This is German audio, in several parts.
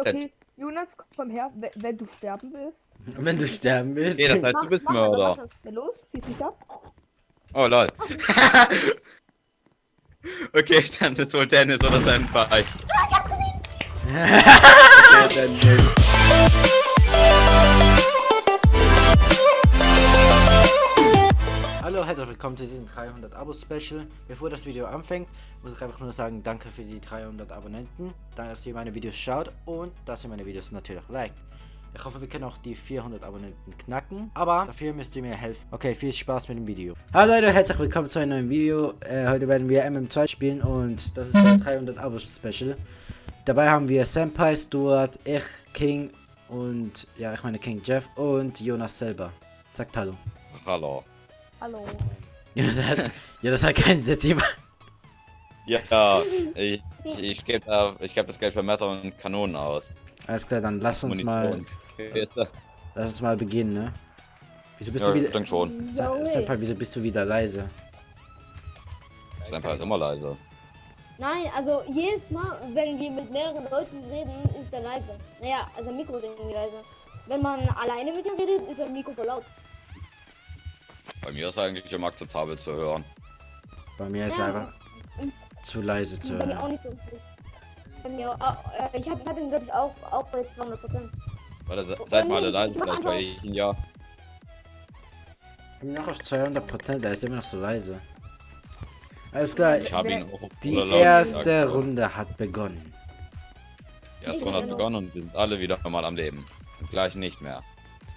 Okay, Jonas, komm her, wenn, wenn du sterben willst. Wenn du sterben willst. Okay, das heißt, du bist Mach- mach- Mörder. mach- Ja, los, schieß mich ab. Oh lol. okay, dann ist wohl Dennis oder sein Bike. okay, Dennis. Hallo, herzlich willkommen zu diesem 300 Abo Special. Bevor das Video anfängt, muss ich einfach nur sagen, danke für die 300 Abonnenten, dass ihr meine Videos schaut und dass ihr meine Videos natürlich liked. Ich hoffe, wir können auch die 400 Abonnenten knacken, aber dafür müsst ihr mir helfen. Okay, viel Spaß mit dem Video. Hallo Leute, herzlich willkommen zu einem neuen Video. Äh, heute werden wir MM2 spielen und das ist ein 300 Abo Special. Dabei haben wir Senpai, Stuart, ich, King und ja, ich meine King Jeff und Jonas selber. Sagt Hallo. Hallo. Hallo. Ja, das hat, ja, das hat keinen Sinn. Simon. Ja, ich, ich, ich gebe ich geb das Geld für Messer und Kanonen aus. Alles klar, dann lass uns mal, da- lass uns mal beginnen, ne? Wieso bist Ja, du wieder, denke schon. Senpai, wieso bist du wieder leise? Sein Paar ist immer leise. Nein, also jedes Mal, wenn wir mit mehreren Leuten reden, ist er leise. Naja, also Mikro ist irgendwie leise. Wenn man alleine mit ihm redet, ist das Mikro voll laut. Bei mir ist eigentlich immer akzeptabel zu hören. Bei mir ist Ja. einfach zu leise zu Bei mir auch hören. nicht so. Bei mir auch, äh, ich hab, ich hatte ihn, glaube ich, auch, auch bei 200 Prozent. Das, seid mal alle leise, vielleicht höre ich ihn ja. Ich bin noch auf 200%, er ist immer noch so leise. Alles klar, Ich habe ihn auch die erste gehört. Runde hat begonnen. Die erste Runde hat begonnen und wir sind alle wieder normal am Leben. Und gleich nicht mehr.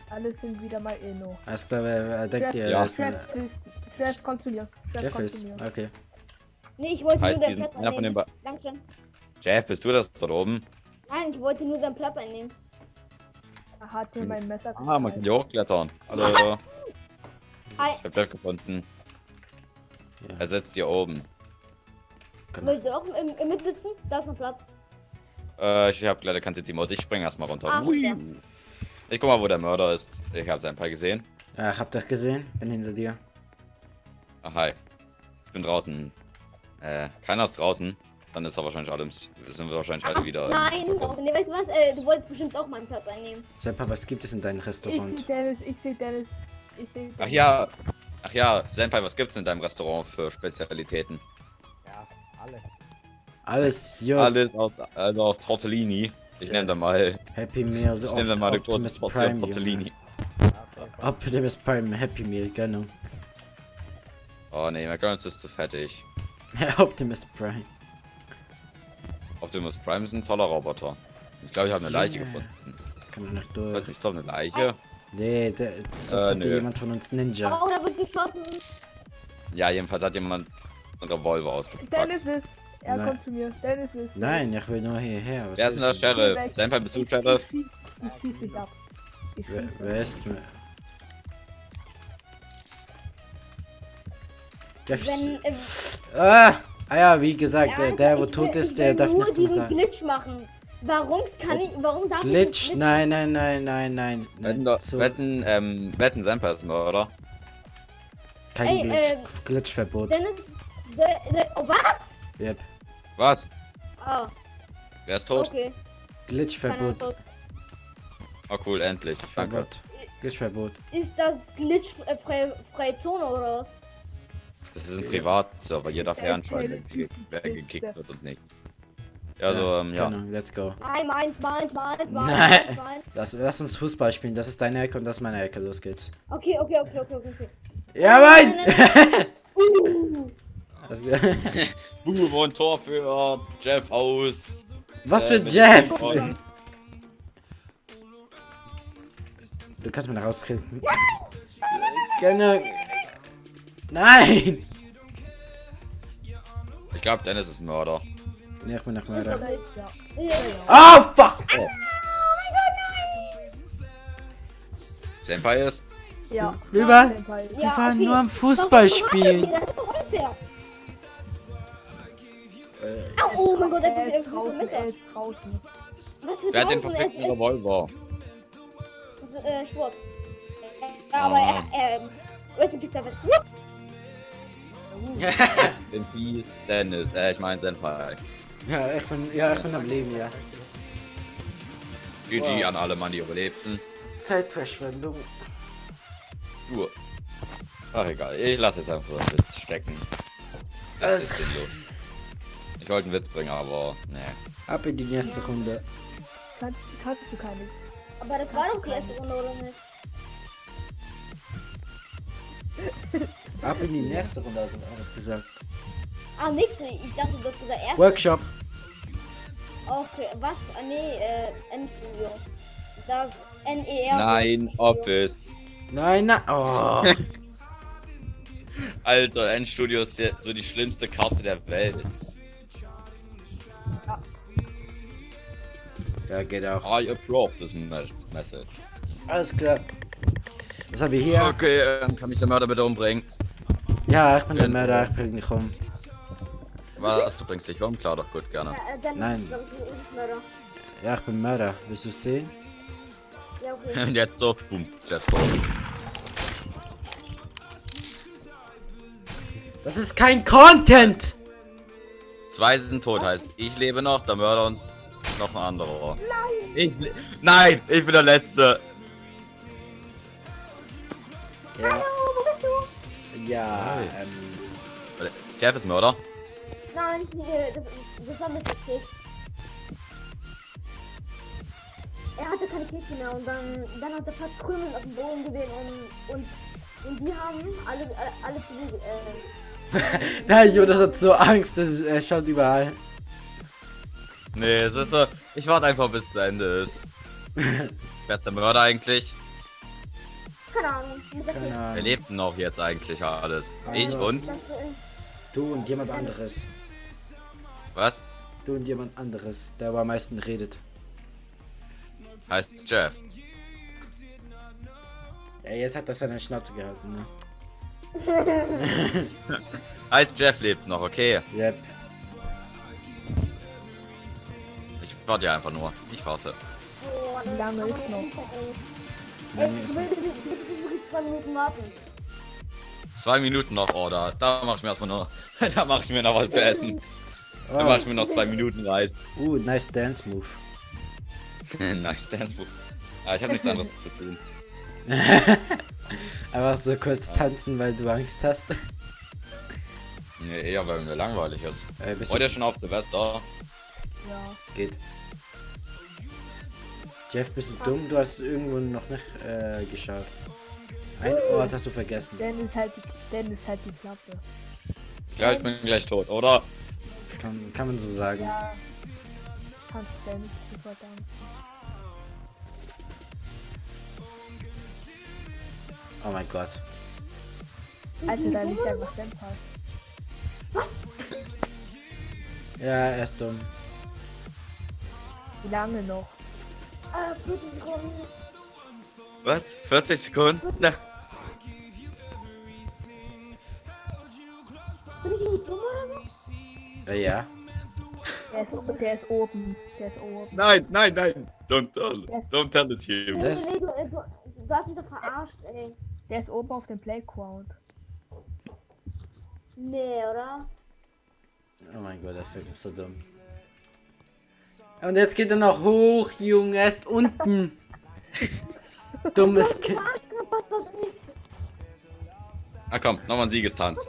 Alle sind wieder mal Inno. Alles klar, wer, wer denkt ihr? Ja. ist Jeff, eine- please. Jeff, komm zu mir. Jeff, ist, zu mir. okay. Nee, ich wollte Heißt nur den diesen- Platz einer von den be- Dankeschön. Jeff, bist du das dort oben? Nein, ich wollte nur seinen Platz einnehmen. Er hat mir mein Messer Ah, man kann hier hochklettern. Hallo. Hi, Ich hab Jeff gefunden. Ja, Er sitzt hier oben. genau. willst du auch im, im mitsitzen? Da ist noch Platz. Äh, ich hab leider kein Sitzi-Mode. Ich spring erstmal runter. Ach, ja. Ich guck mal, wo der Mörder ist. Ich habe sein Paar gesehen. Ja, ich hab dich gesehen, bin hinter dir. Ah, hi. Ich bin draußen. Äh, keiner ist draußen. Dann ist er wahrscheinlich alle im, S- sind wir wahrscheinlich alle wieder. Nein, oh, nee, weißt du was? Äh, du wolltest bestimmt auch meinen Platz einnehmen. Senpai, was gibt es in deinem Ich Restaurant? sehe Dennis, ich sehe Dennis. Ich sehe Ach ja. Ach ja, Senpai, was gibt's in deinem Restaurant für Spezialitäten? Alles, jo, Alles aus, also aus Tortellini. Ich nenne da mal, Happy Meal, ich nenne da mal eine große Optimus Portion Prime, Tortellini. Optimus Prime, Happy Meal, genau. Oh nee, McDonalds ist zu fettig. Optimus Prime. Optimus Prime ist ein toller Roboter. Ich glaube, ich habe eine Leiche Junge. gefunden. Kann man weiß durch. ich glaube eine Leiche. Nee, der, das Äh, hat jemand von uns Ninja. Oh, da wird geschossen. Ja, jedenfalls hat jemand einen Revolver ausgepackt. Dennis ist. Er Nein. kommt zu mir. Dennis ist. Nein, ich will nur hierher. Was Wer ist denn der? Sheriff? Senpai, bist du Ich- Sheriff? Ich, ich schieß dich ab. Ich Wer, wer ist mir? Der Wenn, äh, ah, ah ja, wie gesagt, der, Alter, der wo tot will- ist, der darf nichts mehr sagen. Glitch machen. Warum kann ich, warum darf Glitch? ich Nein, nein, nein, nein, nein. Wetten, nein. So, wetten, ähm, wetten Senpai ist Mörder. kein Ey, Glitch, äh, Glitchverbot. Dennis, der, der, oh, was? Yep. Was? Ah, Wer ist tot? okay. Glitchverbot. Oh cool, endlich. Danke. Verbot. Glitchverbot. Ist das Glitch äh, freie, Zone oder was? Das ist ein Privatserver, jeder fernschalten, okay. wer gekickt wird und nicht. Ja, also, ähm, ja. Genau, let's go. Nein, meins, meins, meins, meins, Nein. meins. Lass, lass uns Fußball spielen. Das ist deine Ecke und das ist meine Ecke. Los geht's. Okay, okay, okay, okay, okay. okay. Ja, Mann! Uh, Was- Boom und Tor für Jeff aus. Was Äh, für Jeff? Du kannst mich rauskriegen. Genau. Nein! Ich glaube, Dennis ist Mörder. Nee, ich bin nach Mörder. Oh, fuck! Senpai ist? Ja. Wir waren- Senpai. Wir waren nur am Fußball spielen. Das. Au, oh mein Gott, er Er ist er draußen, er ist draußen. Was Wer hat den perfekten Er Revolver? Äh, Sport. Ja, aber Ah. er, ähm, Rest in Peace, Dennis. Äh, ich meine Senpai. Ja, ich bin, ja, ich bin am Leben, ja. GG Wow. an alle Mann, die überlebten. Zeitverschwendung. Uh. Ach egal, ich lasse jetzt einfach den Witz stecken. Das Alles ist sinnlos. Ich wollte einen Witz bringen, aber nee. Ab in die nächste Runde. Kannst, kannst du keine. Aber das war doch die erste Runde, oder nicht? Ab in die nächste Runde, hat er auch gesagt. Ah, nächste. Ich dachte, du hast gesagt erste. Workshop. Okay, was? Ah, nee, äh, N-Studio. Das N-E-R. Nein, Office. Nein, nein. Oh. Alter, Endstudio ist der, so die schlimmste Karte der Welt. Ja, geht auch. I approve this mes- message. Alles klar. Was haben wir hier? Okay, ähm, kann mich der Mörder bitte umbringen? Ja, ich bin der Mörder, ich bring dich um. Was, du bringst dich um? Klar, doch gut, gerne. Äh, dann Nein. Ja, ich bin Mörder. Willst du es sehen? Ja, okay. Und jetzt so, boom, Jeff tot. Das ist kein Content! Zwei sind tot, heißt ich lebe noch, der Mörder und noch ein anderer. Nein! Ich Nein, ich bin der Letzte. Ja. wo bist du? Ja, Hi. ähm. Warte, Jeff ist Mörder. Nein, äh, das, das war Mr. Kick. Er hatte keine Kiste mehr und dann, dann hat er fast Krümel auf dem Boden gesehen und, und, und die haben alle, alle, alle zu äh, Nein, Jonas hat so Angst, dass es- er schaut überall. Nee, es ist so. Ich warte einfach bis zu Ende ist. Wer ist der Mörder eigentlich? keine Ahnung. Keine Ahnung. lebt denn noch jetzt eigentlich alles? Ich Also- und? Das, äh, Du und jemand anderes. Was? Du und jemand anderes, der aber am meisten redet. Heißt Jeff. Ja, jetzt hat er seine Schnauze gehalten, ne? Heißt Jeff lebt noch, okay. Yep. Warte ja einfach nur. Ich warte. oh, Wie lange ist noch? Willst wirklich zwei Minuten warten. Zwei Minuten noch, oh, da, da mach ich mir erstmal noch. Da mach ich mir noch was zu essen. Da mach ich mir noch zwei Minuten Reis. Uh, nice dance move. nice Dance Move. Ah, ich habe nichts anderes zu tun. Einfach so kurz tanzen, weil du Angst hast. Nee, eher weil mir langweilig ist. Äh, Heute du... schon auf Silvester. Ja. Geht. Jeff, bist du dumm? Du hast irgendwo noch nicht äh, geschaut. Ein Ort hast du vergessen. Dann ist halt die, dann ist halt die Klappe. Ja, ich bin gleich tot, oder? Kann, kann man so sagen. Ja. Kannst du denn sofort dann. Oh mein Gott. Also da liegt einfach Senpai. Ja, er ist dumm. Wie lange noch? 40 Sekunden. Was? 40 Sekunden? Na, Bin ich irgendwie dumm oder so? Äh, ja. Der ist, der ist oben. Der ist oben. Nein, nein, nein. Don't tell, don't tell it here. Das- Nee, du, äh, du, du hast mich doch verarscht, ey. Der ist oben auf dem Playground. Nee, oder? Oh mein Gott, das wirklich so dumm. Und jetzt geht er noch hoch, Junge, er ist unten. Dummes Kind. Ah komm, nochmal ein Siegestanz.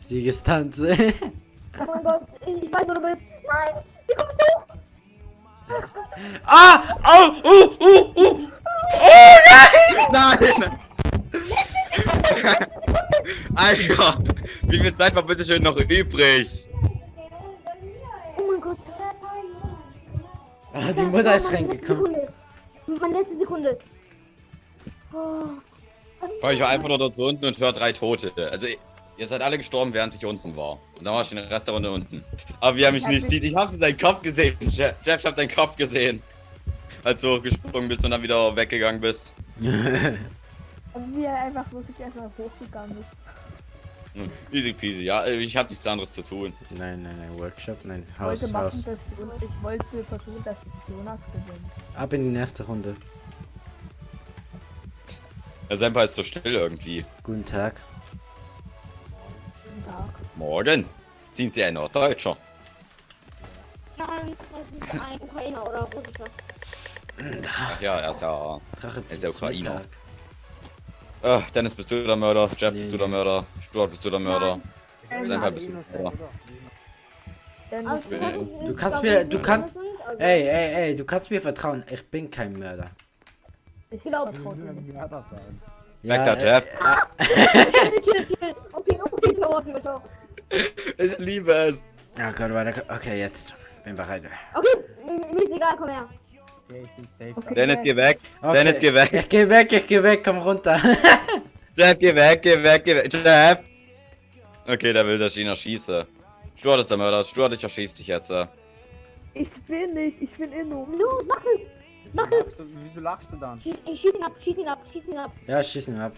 Siegestanz. Oh mein Gott, ich weiß, wo du bist. Nein, wie kommst du? ah! Oh! Oh! Oh! Oh! Oh nein! Nein! Alter, wie viel Zeit war bitte schön noch übrig? Ah, die Mutter ist reingekommen. Meine letzte Sekunde. Oh. Ich war einfach nur dort so unten und höre drei Tote. Also ihr seid alle gestorben, während ich unten war. Und dann war ich in der Rest der Runde unten. Aber wie er mich nicht sieht, ich hab's in seinen Kopf gesehen. Jeff, Jeff, ich hab deinen Kopf gesehen. Als du gesprungen bist und dann wieder weggegangen bist. Also wie er einfach wirklich erstmal hochgegangen ist. Hm, Easy peasy, ja, ich hab nichts anderes zu tun. nein, nein, nein, Workshop, nein, Ich Haus, wollte machen, Haus. dass und ich wollte versuchen, dass Jonas gewinnt. Ab in die nächste Runde. Der Senpai ist so still irgendwie. Guten Tag. Guten Tag. Morgen sind Sie ein Norddeutscher. Nein, das ist ein Ukrainer oder Russischer. Ach ja, er ist ja. Drache ist der Ukrainer. Mittag. Ah, Dennis, bist du der Mörder? Jeff, Nee, bist du der. Mörder? Stuart, bist du der Mörder? Senpai, bist du der Mörder? Du kannst mir- du kannst- also- Ey, ey, ey, du kannst mir vertrauen. Ich bin kein Mörder. ich glaub- vertraue dir nicht. Mörder sein. Weg da, äh, Jeff. Okay, ciao. Ich liebe es. Oh Gott, warte. Okay, jetzt. Bin bereit. Okay, mir mir ist egal, komm her. Okay, ich bin safe. Okay. Dennis, geh weg. Okay. Dennis, geh weg. Ich geh weg, ich geh weg, komm runter. Jeff, geh weg, geh weg, geh weg. Jeff! Okay, der will, dass ich ihn erschieße. Stuart ist der Mörder. Stuart, ich erschieß dich jetzt. äh. Ich bin nicht, ich bin Inno. Los, mach es. Mach Wieso es. lachst du, wieso lachst du dann? Schieß, ich schieß ihn ab, schieß ihn ab, schieß ihn ab. ja, schieß ihn ab.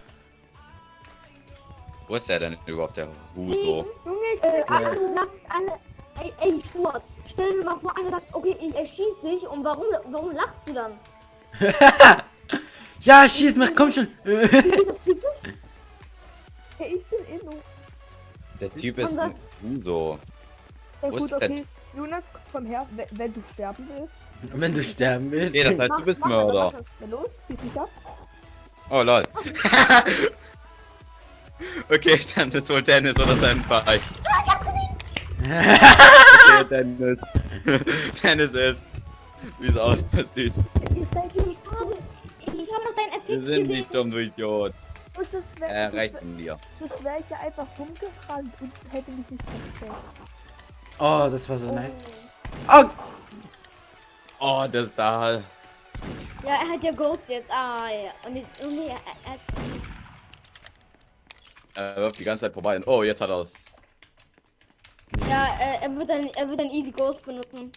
Wo ist der denn überhaupt, der Huso? Junge, äh, einer sagt, eine, ey, ey, Stuart, stell dir mal vor, einer sagt, okay, ich erschieß dich und warum, warum lachst du dann? Ja, schieß mich, komm schon. Hey, ich bin Inno. Der Typ ist ein Huso. Ja, Wo ist gut, okay. Jonas, komm her, wenn, wenn du sterben willst. Wenn du sterben willst. Okay, das heißt, du bist Mörder. los. Oh, lol. okay, dann ist wohl Dennis oder Senpai. Okay, Dennis. Dennis ist. Wie es aussieht. Wir sind nicht dumm, du Idiot. Wäre Äh, rechts von dir. das wär ich ja einfach rumgerannt und hätte mich nicht versteckt. Oh, das war so nice. Oh, Oh, das da. Ja, er hat ja Ghost jetzt. Ah, ja. Und jetzt, und er, er, er, Er wirft die ganze Zeit vorbei. Und, oh, jetzt hat er es. Ja, er, er wird dann, er wird dann easy Ghost benutzen.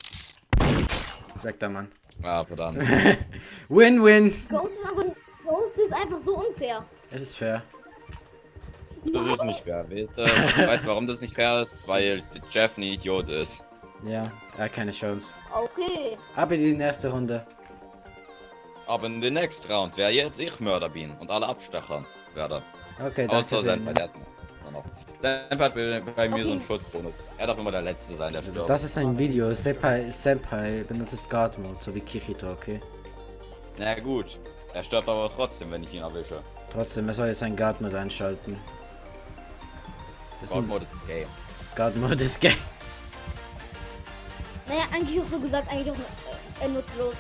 weg da, Mann. Ah, verdammt. Win-win. Ghost ist aber, Ghost ist einfach so unfair. Es ist fair. Das ist nicht fair, weißt du? Weißt warum das nicht fair ist? Weil Jeff ein Idiot ist. Ja, er hat keine Chance. Okay. Ab in die nächste Runde. Aber in den next Round wäre jetzt ich Mörder bin und alle abstachern werde. Okay, danke. Außer sehr. Senpai, der noch. Senpai hat bei, mir so einen Schutzbonus. Er darf immer der Letzte sein, der stirbt. Das ist ein Video. Senpai, Senpai benutzt Guard Mode, so wie Kirito, okay? Na gut. Er stirbt aber trotzdem, wenn ich ihn erwische. Trotzdem, er soll jetzt ein Guard Mode einschalten. Das ist God ein Mode ist ein Game. Guard Mode ist gay. Naja, eigentlich auch so gesagt, eigentlich auch äh, nutzlos.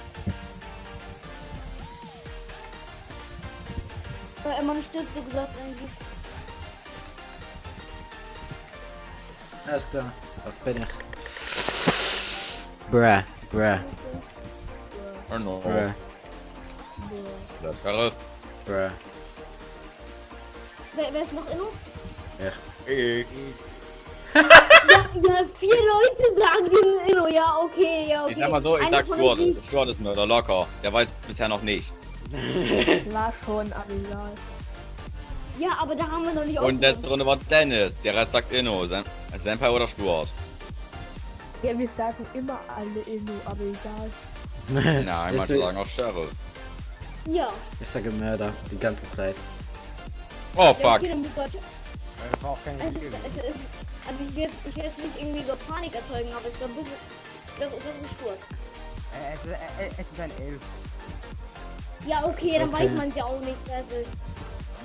Weil er man stirbt so gesagt eigentlich. Alles klar. Was bin ich? Bruh, bruh, Oh no. bruh, Der Sheriff. bruh. Wer, wer ist noch inno? Ich. Ja, ja, vier Leute sagen inno, ja, okay, ja, okay. Ich sag mal so, ich sag Stuart. Stuart ist Mörder, locker. Der weiß bisher noch nicht. War schon, aber egal. Ja, aber da haben wir noch nicht Und letzte Runde war Dennis. Der Rest sagt Inno. Sen Senpai oder Stuart? Ja, wir sagen immer alle Inno, aber egal. Nein, manche sagen auch Sheriff. Ja. Ich sage Mörder, die ganze Zeit. Oh Ja, fuck. Das war auch kein ist, also ich will, jetzt- ich will jetzt nicht irgendwie so Panik erzeugen, aber ich glaube, das ist, das ist, ist Spurt. Äh, Es ist, äh, es ist ein Elf. Ja, okay, dann Okay. weiß man es ja auch nicht. Also,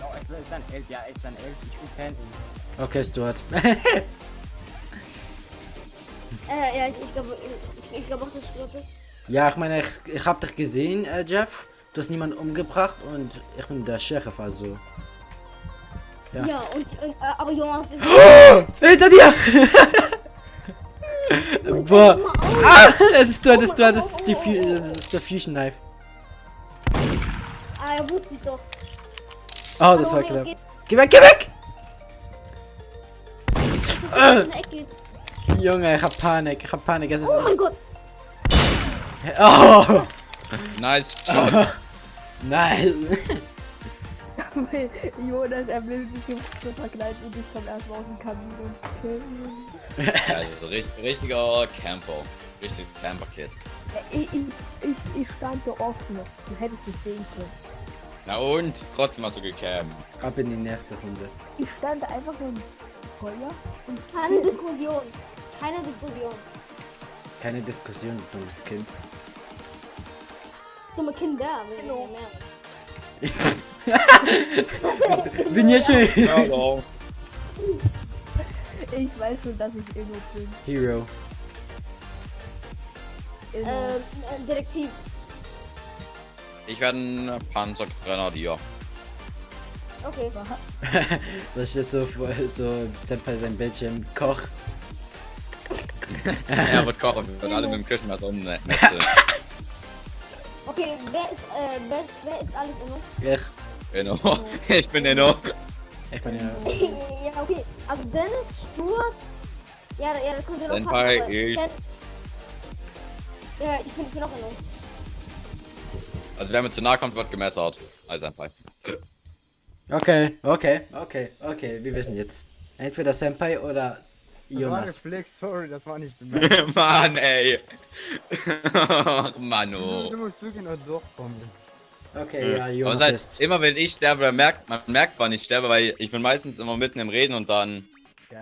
No, es ist ein Elf. Ja, es ist ein Elf. Ich bin Elf. Okay, Stuart. äh, ja, ich, ich glaube, ich, ich glaube auch, dass Spurt ist. ja, ich meine, ich, ich hab dich gesehen, äh, Jeff. Du hast niemanden umgebracht und ich bin der Sheriff, also. Ja. Ja, und, und äh, aber Jonas ist. Oh, hinter dir! Boah. Ah, es ist Stuart, es ist Stuart, das ist, die, Fu- das ist der Fusion Knife. Ah, er wusste es doch. Oh, das war knapp. Geh weg, geh weg! Ecke. Junge, ich hab Panik, ich hab Panik, es ist... Oh mein Gott. Oh! Nice shot. Nein! Jonas, er will sich im so verkleiden und ich komme erstmal aus dem Kamin und killen. Also richt richtiger Camper. Richtiges Camper-Kit. Ich, ich, ich, ich stand so offen. Du hättest mich sehen können. Na und? Trotzdem hast du gecampt. Ab in die nächste Runde. Ich stand einfach nur im Feuer und Keine Diskussion. Keine Diskussion. Keine Diskussion, du dummes Kind. dumme Kinder. Genau. ja mehrere. Bin jetzt schon Hallo. Ich weiß schon, dass ich Inno bin. Hero. Ähm, äh, Detektiv. Ich werde ein Panzergrenadier. Okay. Das steht so vor, so Senpai sein Bildschirm. Koch. er wird kochen, wir werden alle mit dem Küchenmesser ummetzeln. Okay, wer ist, äh, wer, ist- wer ist alles immer? Ich. Genau. Ich bin Enno. Ich bin ja. ja, okay. Also Dennis, Stuart. Ja, ja, das kommt ja noch. Senpai, ich. Ja, ich bin, ich bin auch in Also wer mir zu nahe kommt, wird gemessert. Also ein Fall. Okay, okay, okay, okay. Wir wissen jetzt. Entweder Senpai oder Das war Jonas. Reflex, sorry, das war nicht bemerkt. Mann, ey. Ach, Mano. Wieso musst du genau durchkommen? Okay, ja, Aber Jonas seit, ist. immer wenn ich sterbe, dann merkt man merkt, wann ich sterbe, weil ich bin meistens immer mitten im Reden und dann. Ja.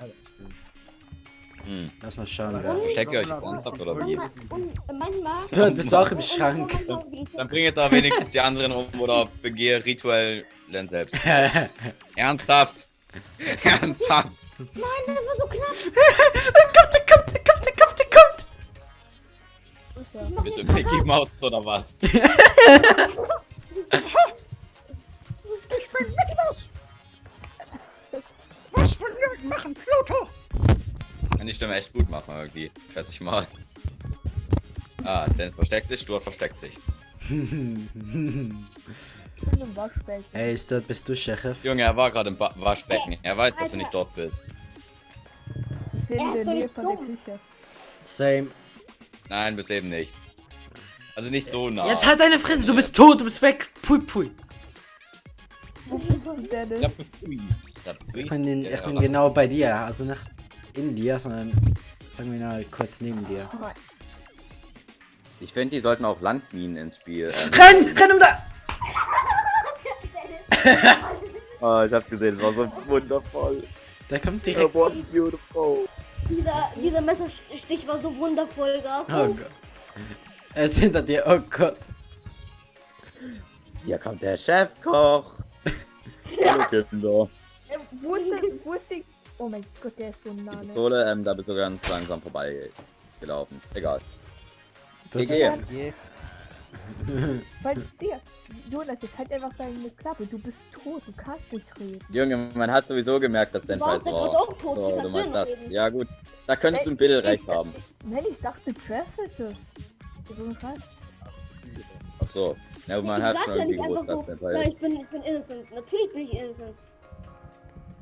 Hm. Lass mal schauen. Wer- Versteckt ihr euch ernsthaft oder wie? manchmal. Du bist auch im Schrank. will ich- Dann bring jetzt aber wenigstens die anderen um oder begehe rituell Len selbst. Ernsthaft. Ernsthaft. Nein, das war so knapp. kommt, er kommt, er kommt, er kommt, er kommt! Ja. Ich mach Bist du Mickey Mouse oder was? Was von Nerd machen, Pluto? Kann die Stimme echt gut machen, irgendwie. Schätze ich mal. Ah, Dennis versteckt sich, Stuart versteckt sich. Hey, Stuart, bist du Sheriff? Junge, er war gerade im ba Waschbecken. Er weiß, dass du nicht dort bist. Ich bin in der Nähe von der. Küche. Same. Nein, bis eben nicht. Also nicht so nah. Jetzt halt deine Fresse, du bist tot, du bist weg. Pui, pui. Wo bist du, Dennis? Ich bin, ich bin genau bei dir, also nicht in dir, sondern sagen wir mal kurz neben dir. Ich finde, die sollten auch Landminen ins Spiel. Ähm, Renn, renn um da! oh, ich hab's gesehen, es war so wundervoll. Der kommt direkt. was beautiful. Dieser, dieser Messerstich war so wundervoll, gell? Oh Gott. Er ist hinter dir, oh Gott. Hier kommt der Chefkoch. Hallo Kinder. Äh, wo ist der, wo ist die... Oh mein Gott, der ist so nah, Die ne? Pistole, ähm, da bist du ganz langsam vorbei gelaufen. Egal. Das Ich ist, gehe. Geh. Weil, Digga, Jonas, jetzt halt einfach deine Klappe. Du bist tot, du kannst nicht reden. Junge, man hat sowieso gemerkt, dass es der war. tot? So, du meinst das. reden? Ja gut. Da könntest du ein bisschen recht haben. Nein, ich dachte, Scheiß. Ach so. Ja, man Ich hat schon ja irgendwie nicht gewusst, dass so, Senpai ja, ist. ich bin, ich bin innocent. Natürlich bin ich innocent.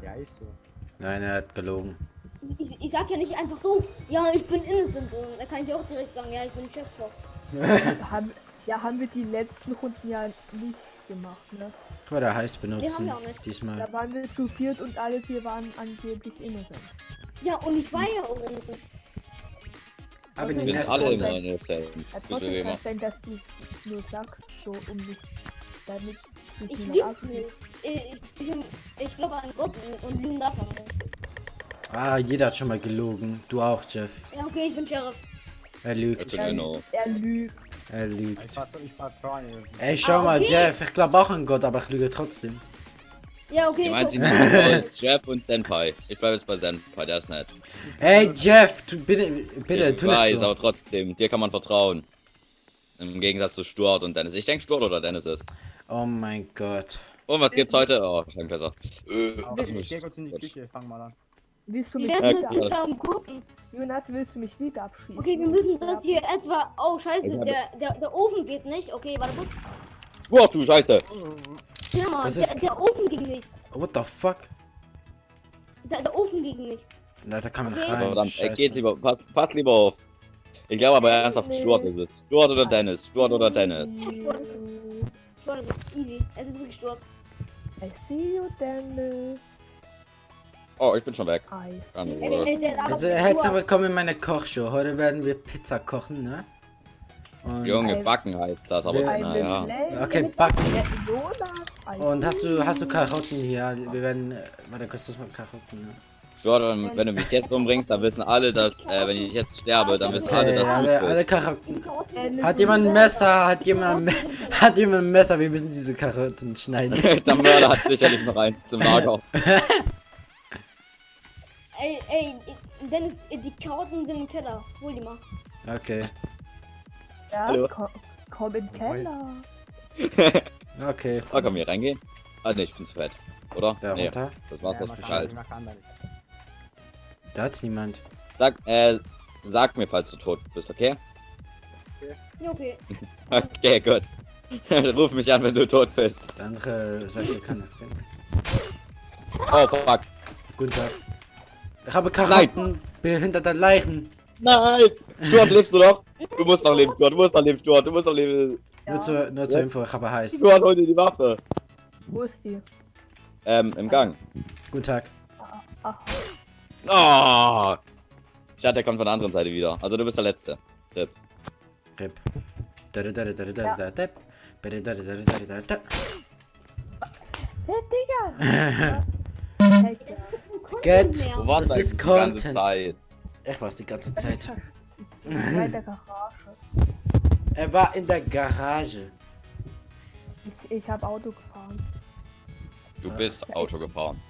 Ja, ist so. Nein, er hat gelogen. Ich, ich sag ja nicht einfach so, ja, ich bin innocent. Und da kann ich auch direkt sagen, ja, ich bin Chefkoch. haben, ja, haben wir die letzten Runden ja nicht gemacht, ne? Guck mal, der heiß benutzen. wir auch nicht. Diesmal. Da waren wir zu viert und alle vier waren angeblich innocent. Ja, und ich war ja auch innocent. Aber Wir den sind alle immer innocent. Trotzdem kann sein, dass du nur sagst, so um dich damit Ich lieb's abzunehmen. nicht. Ich, ich, ich, ich glaube an Gott und darf man nicht. Ah, jeder hat schon mal gelogen. Du auch, Jeff. Ja, okay, ich bin Sheriff. Er lügt. Er lügt. Er lügt. Ich vertraue, ich vertraue dir. Ey, schau Ah, mal, okay. Jeff. Ich glaube auch an Gott, aber ich lüge trotzdem. Ja, okay. Ich ist Jeff und Senpai. Ich bleib jetzt bei Senpai, der ist nett. Ey, Jeff, tu, bitte, bitte, ich tu weiß, nicht so. aber trotzdem, dir kann man vertrauen. Im Gegensatz zu Stuart und Dennis. Ich denke Stuart oder Dennis ist. Oh mein Gott. Und was gibt's heute? Oh, scheint besser. Äh, was ich muss geh kurz in die. Küche, fang mal an. Willst du mich wieder, Ja, zusammen gucken. Jonas, willst du mich wieder abschießen? Okay, wir müssen das hier etwa. Oh, scheiße, der, der, der Ofen geht nicht. Okay, warte kurz. Boah, du Scheiße! Ja, Mann, Das der, ist- der Ofen ging nicht. What the fuck? Der, der Ofen ging nicht. Na, da kann man Okay. rein. Verdammt, ey, Scheiße. geht lieber, pass, pass lieber auf. Ich glaube aber ernsthaft, Nee. Stuart ist es. Stuart oder Dennis? Stuart oder Dennis? Stuart ist easy. Es ist wirklich Stuart. I see you, Dennis. Oh, ich bin schon weg. Also, herzlich willkommen in meiner Kochshow. Heute werden wir Pizza kochen, ne? Und, Junge, backen heißt das, aber naja. Okay, backen. Und hast du, hast du. Karotten hier? Wir werden, äh, warte kurz, das mal Karotten, ne? Jordan, wenn du mich jetzt umbringst, dann wissen alle, dass, äh, wenn ich jetzt sterbe, dann wissen alle, Okay, dass du alle, gut alle. Karotten. Hat jemand ein Messer? Hat jemand, hat jemand ein Messer? Wir müssen diese Karotten schneiden. Der Mörder hat sicherlich noch eins zum Lager. Ey, ey, Dennis, die Karotten sind im Keller. Hol die mal. Okay, Ja, Hallo. komm, komm in den Keller. okay. Oh, wir hier reingehen? Ah, ne, ich bin zu fett. Oder? Da nee, runter. das Wasser Ja, ist man zu kann- kalt. Da hat's niemand. Sag, äh, sag mir, falls du tot bist, okay? Ja, okay. Okay, gut. Ruf mich an, wenn du tot bist. Der andere sagt, er kann. Oh, fuck. Guten Tag. Ich habe Karotten. Behinderte Leichen. Nein! Stuart, lebst du noch? Du musst noch leben, Stuart, du musst noch leben, Stuart, du musst noch leben. Nur, zur, nur zur Info, ich habe heißt. Stuart, hol dir die Waffe. Wo ist die? Ähm, im Gang. Guten Tag. Ach, Oh! Ich hatte, der kommt von der anderen Seite wieder. Also du bist der Letzte. Tipp. Rip. Hey, Get. Wo warst Das ist eigentlich die ganze Content. Zeit? Ich war's die ganze Zeit. bin bei der Garage. Er war in der Garage. Ich, ich habe Auto gefahren. Du bist Auto gefahren.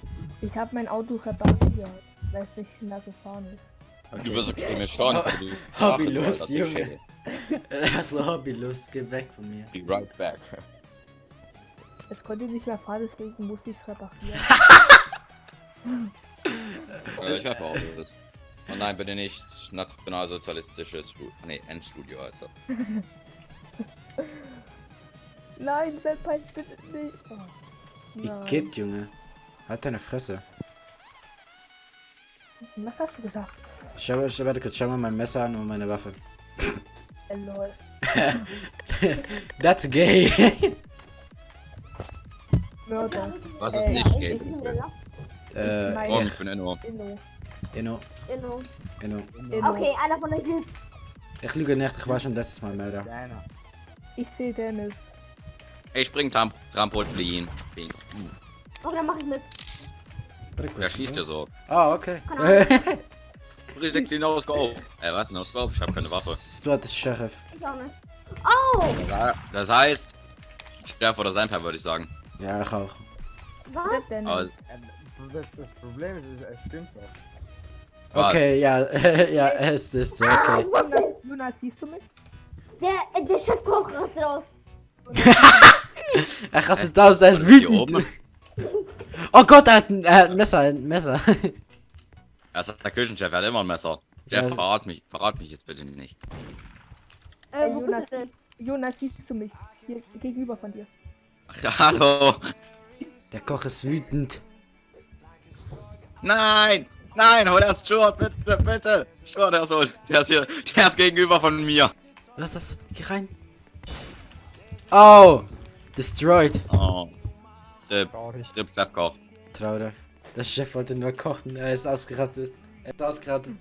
Ich habe mein Auto repariert, weil es nicht schneller gefahren ist. Du bist okay, mir schon. aber du bist Hobbylos, Ach, Junge. shit. Er ist so hobbylos. Geh weg von mir. Be right back. Es konnte nicht mehr fahren, deswegen musste ich es reparieren. Äh, ich werfe Autos. Oh nein, bitte nicht nationalsozialistisches Studio. Nee, Endstudio also. Nein, Senpai, bitte nicht. Oh. Wie Nein. geht, Junge? Halt deine Fresse. Was hast du gesagt? Schau, schau, warte kurz, schau mal mein Messer an und meine Waffe. Lol. That's gay. Mörder. Was ist Äh, nicht Ich gay? äh, Mein- Oh, ich, ich bin Inno. Inno. Inno, Inno. Inno. Inno. Okay, einer von euch ist. Ich lüge nicht, ich war schon letztes Mal Mörder. Ich sehe Dennis. Ich spring Tram Trampolin. Okay, dann mach ich mit. Wer kurz, schießt hier so? Ah, okay. Richtig no scope. Äh, was? No scope? Ich hab keine Waffe. Stuart ist Sheriff. Ich auch nicht. Oh! Ja, das heißt. Chef oder Senpai würde ich sagen. Ja, ich auch. Was? Dennis? Aber Äh, Das, das Problem ist, es stimmt doch. was? Okay, ja, ja, es ist okay. Jonas, Jonas, siehst du mich? Der, äh, der Chefkoch rastet aus. Er rastet aus, er ist Hier wütend. Oh Gott, er hat ein, er hat ein Messer, ein Messer. Das ist der Küchenchef, er hat immer ein Messer. Jeff, Ja. verrat mich, verrat mich jetzt bitte nicht. Äh, wo Jonas, bist? Jonas, siehst du mich? Hier gegenüber von dir. Ach, hallo! Der Koch ist wütend. Nein! Nein, hol das Stuart, bitte, bitte! Stuart, der ist, so- der ist hier, der ist gegenüber von mir. Lass das, geh rein. Oh, destroyed. Oh. Der Traurig. Chefkoch. Traurig. Der Chef wollte nur kochen, er ist ausgerastet. Er ist ausgerastet.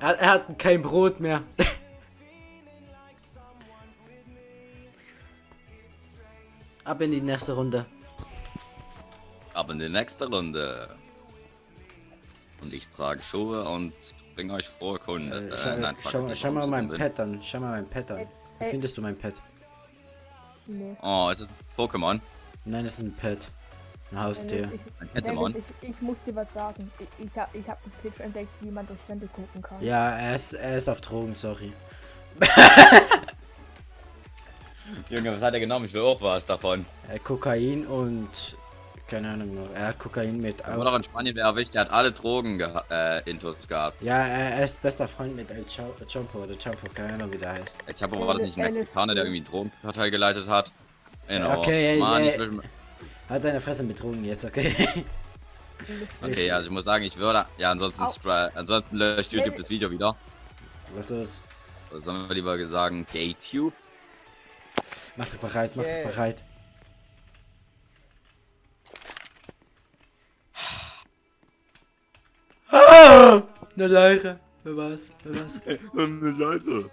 Er, er hat kein Brot mehr. Ab in die nächste Runde. Aber in die nächste Runde. Und ich trage Schuhe und bringe euch frohe Kunde. Äh, Äh, schau, nein, fuck, schau, schau mal mein. Pet an. Schau mal mein Pet an. Wie Äh, findest du mein Pet? Nee. Oh, ist es Pokémon? Nein, es ist ein Pet. Ein Haustier. Dennis, Ein ich, ich, ich muss dir was sagen. Ich, ich habe ich hab einen Glitch entdeckt, wie man durch Wände gucken kann. Ja, er ist, er ist auf Drogen, sorry. Junge, was hat er genommen? Ich will auch was davon. Äh, Kokain und. Keine Ahnung noch. Er hat Kokain mit. Er wurde auch in Spanien wer erwischt, der hat alle Drogen äh, Intus gehabt. Ja, er, er ist bester Freund mit El Chompo oder Champo, keine Ahnung wie der heißt. Ich habe war das nicht ein Mexikaner, der irgendwie eine Drogenkartei geleitet hat? Genau. Okay, ey, Mann, ey. ich will, Halt deine Fresse mit Drogen jetzt, okay? okay, ja, also ich muss sagen, ich würde. Ja, ansonsten, Au. ansonsten löscht YouTube das Video wieder. Was los? Sollen wir lieber sagen GayTube? Mach dich bereit, mach dich bereit. Ah, eine Leiche. Wer war's? Wer war's? Leute.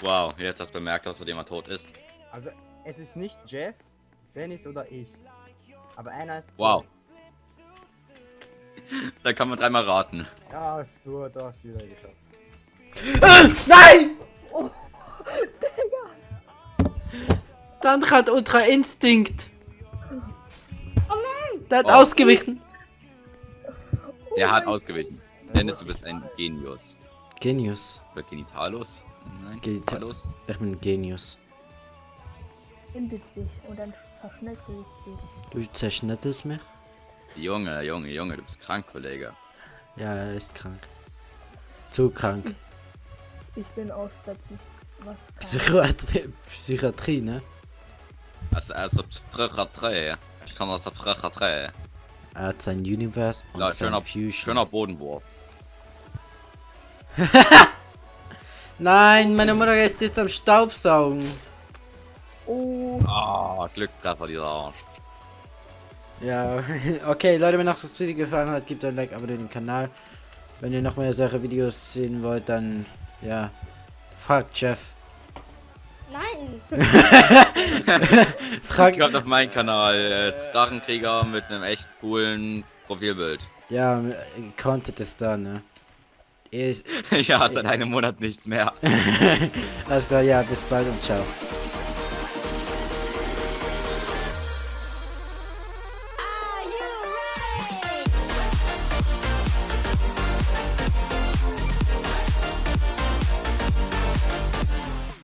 Wow, jetzt hast du bemerkt, dass jemand tot ist. Also, es ist nicht Jeff, Dennis oder ich. Aber einer ist. Wow. Da kann man dreimal raten. Ja, hast du, du hast wieder geschafft. Nein! Oh, Dann hat Ultra Instinct. Oh nein! Der hat Oh. ausgewichen. Der hat ausgewichen. Dennis, du bist ein Genius. Genius. Oder Genitalus? Nein, Genital- Genitalus. Ich bin ein Genius. Bindet sich und Du zerschnittelst mich? Junge, Junge, Junge, du bist krank, Kollege. Ja, er ist krank. Zu krank. Ich bin aus der. Psychiatrie, Psychiatrie ne? Also, also Psychiatrie. Ich kann aus der Psychiatrie. Er hat sein Universe und Ja, sein schöner, Fusion. schöner Bodenwurf. Nein, meine Mutter ist jetzt am Staubsaugen. Oh, Ah, Glückstreffer, dieser Arsch. Ja, okay, Leute, wenn euch das Video gefallen hat, gebt ein Like, abonniert den Kanal. Wenn ihr noch mehr solche Videos sehen wollt, dann, ja, fragt Jeff. Nein! Fragt, Kommt auf meinen Kanal, äh, Drachenkrieger mit einem echt coolen Profilbild. ja, Content ist da, ne? Ist, ja, seit einem Monat nichts mehr. alles klar, ja, bis bald und ciao.